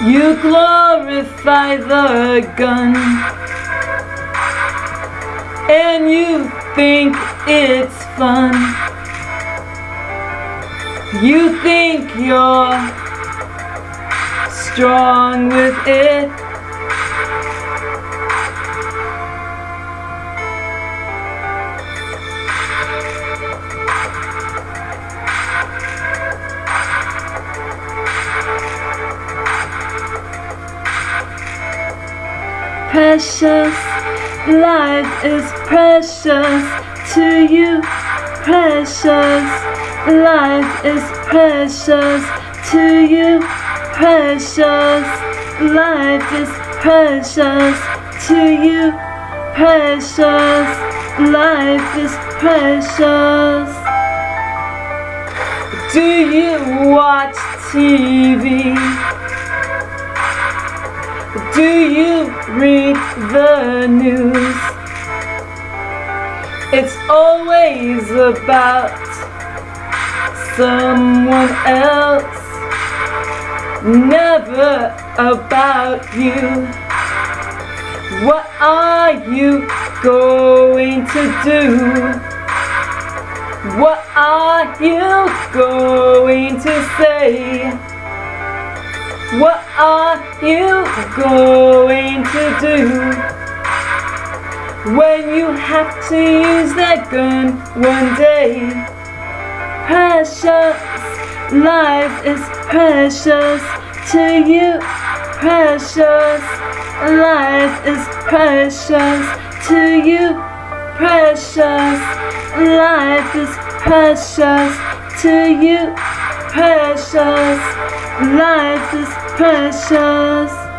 to glorify the gun. And you think it's fun. You think you're strong with it Precious, life is precious to you. Precious, life is precious to you. Precious, life is precious to you. Precious, life is precious. Do you watch TV? Do you the news? It's always about someone else, never about you. What are you going to do? What are you going to say? What are you going do when you have to use that gun one day? Precious, life is precious to you. Precious, life is precious to you. Precious, life is precious to you. Precious, life is precious